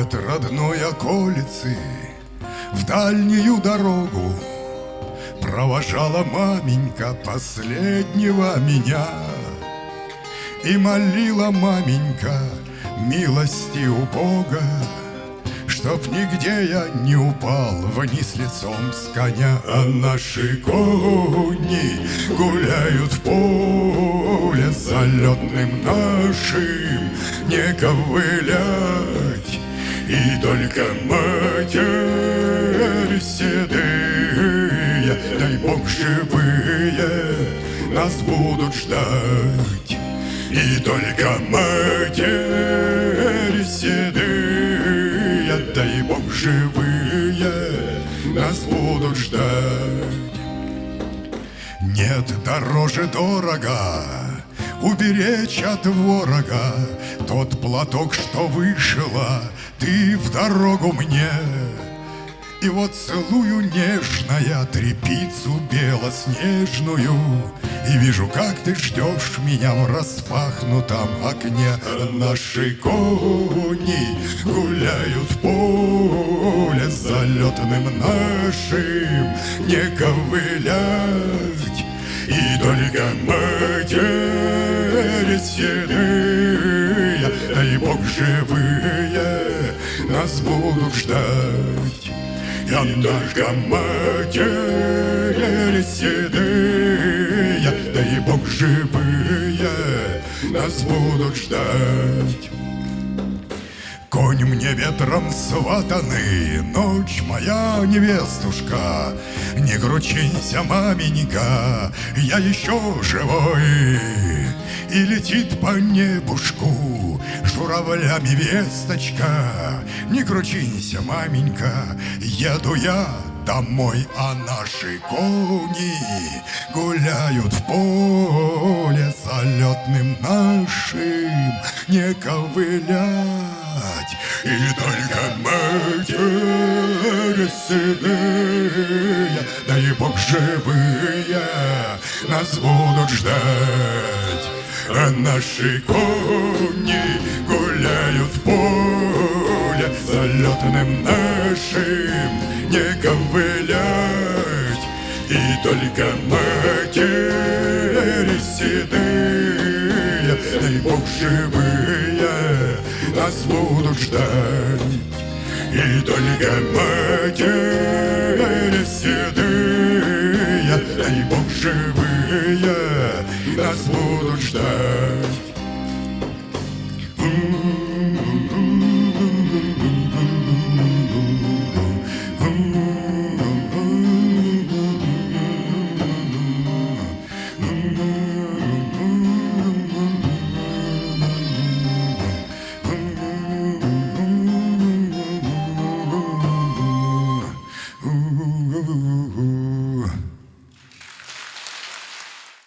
От родной околицы в дальнюю дорогу Провожала маменька последнего меня И молила маменька милости у Бога Чтоб нигде я не упал вниз лицом с коня А наши кони гуляют в поле Залетным нашим. Не ковылять И только матерь седые Дай Бог живые нас будут ждать И только матерь седые дай Бог живые нас будут ждать. Нет, дороже дорого уберечь от ворога. Тот платок, что вышла, ты в дорогу мне. И вот целую нежная трепицу белоснежную И вижу, как ты ждешь меня в распахнутом окне. Наши кони гуляют в поле Залетным нашим. Не ковылять И только матери седые Дай Бог живые нас будут ждать. Я только матери седые, дай Бог живые, нас будут ждать. Конь мне ветром сватанный, ночь моя невестушка, Не кручинься, маменька, я еще живой. И летит по небушку журавлями весточка, Не кручинься, маменька, еду я домой, а наши кони гуляют в поле залетным нашим. Не ковылять. И только матери седые, дай Бог живые, нас будут ждать. А наши кони гуляют в поле залетным нашим не ковылять И только матери седые Дай Бог живые нас будут ждать И только матери седые Дай Бог живые нас будут ждать.